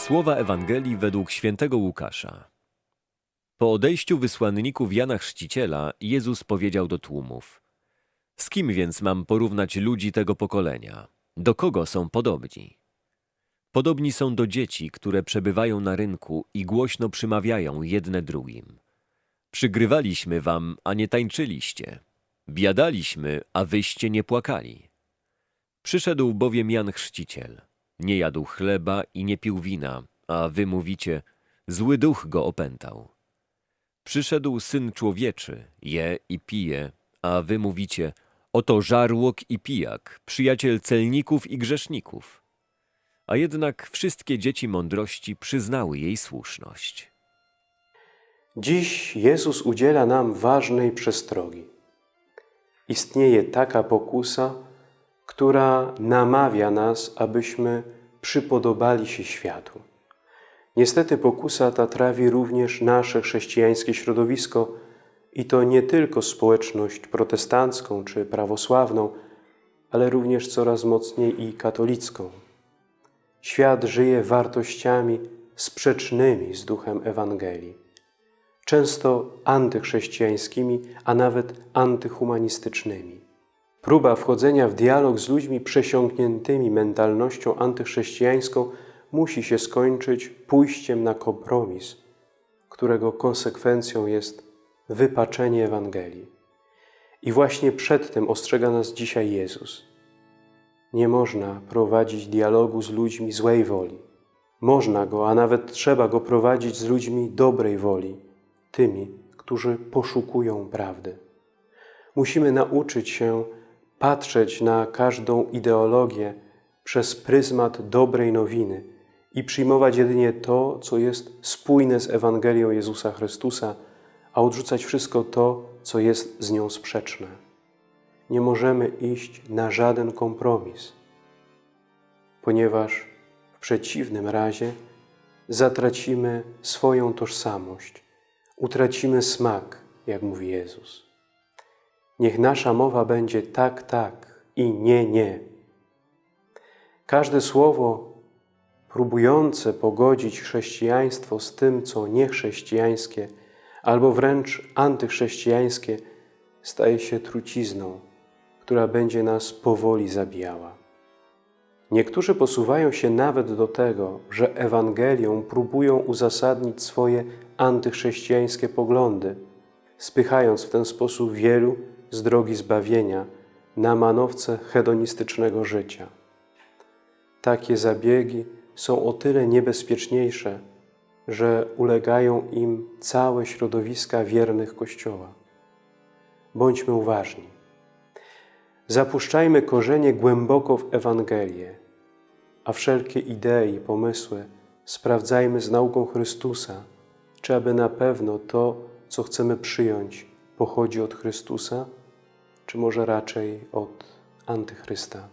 Słowa Ewangelii według świętego Łukasza. Po odejściu wysłanników Jana Chrzciciela, Jezus powiedział do tłumów: Z kim więc mam porównać ludzi tego pokolenia? Do kogo są podobni? Podobni są do dzieci, które przebywają na rynku i głośno przymawiają jedne drugim. Przygrywaliśmy wam, a nie tańczyliście. Biadaliśmy, a wyście nie płakali. Przyszedł bowiem Jan Chrzciciel. Nie jadł chleba i nie pił wina, a wy mówicie, zły duch go opętał. Przyszedł Syn Człowieczy, je i pije, a wy mówicie, oto żarłok i pijak, przyjaciel celników i grzeszników. A jednak wszystkie dzieci mądrości przyznały jej słuszność. Dziś Jezus udziela nam ważnej przestrogi. Istnieje taka pokusa, która namawia nas, abyśmy przypodobali się światu. Niestety pokusa ta trawi również nasze chrześcijańskie środowisko i to nie tylko społeczność protestancką czy prawosławną, ale również coraz mocniej i katolicką. Świat żyje wartościami sprzecznymi z duchem Ewangelii, często antychrześcijańskimi, a nawet antyhumanistycznymi. Próba wchodzenia w dialog z ludźmi przesiąkniętymi mentalnością antychrześcijańską musi się skończyć pójściem na kompromis, którego konsekwencją jest wypaczenie Ewangelii. I właśnie przed tym ostrzega nas dzisiaj Jezus. Nie można prowadzić dialogu z ludźmi złej woli. Można go, a nawet trzeba go prowadzić z ludźmi dobrej woli, tymi, którzy poszukują prawdy. Musimy nauczyć się patrzeć na każdą ideologię przez pryzmat dobrej nowiny i przyjmować jedynie to, co jest spójne z Ewangelią Jezusa Chrystusa, a odrzucać wszystko to, co jest z nią sprzeczne. Nie możemy iść na żaden kompromis, ponieważ w przeciwnym razie zatracimy swoją tożsamość, utracimy smak, jak mówi Jezus. Niech nasza mowa będzie tak, tak i nie, nie. Każde słowo próbujące pogodzić chrześcijaństwo z tym, co niechrześcijańskie, albo wręcz antychrześcijańskie, staje się trucizną, która będzie nas powoli zabijała. Niektórzy posuwają się nawet do tego, że Ewangelią próbują uzasadnić swoje antychrześcijańskie poglądy, spychając w ten sposób wielu z drogi zbawienia na manowce hedonistycznego życia. Takie zabiegi są o tyle niebezpieczniejsze, że ulegają im całe środowiska wiernych Kościoła. Bądźmy uważni. Zapuszczajmy korzenie głęboko w Ewangelię, a wszelkie idee i pomysły sprawdzajmy z nauką Chrystusa, czy aby na pewno to, co chcemy przyjąć, pochodzi od Chrystusa, czy może raczej od Antychrysta.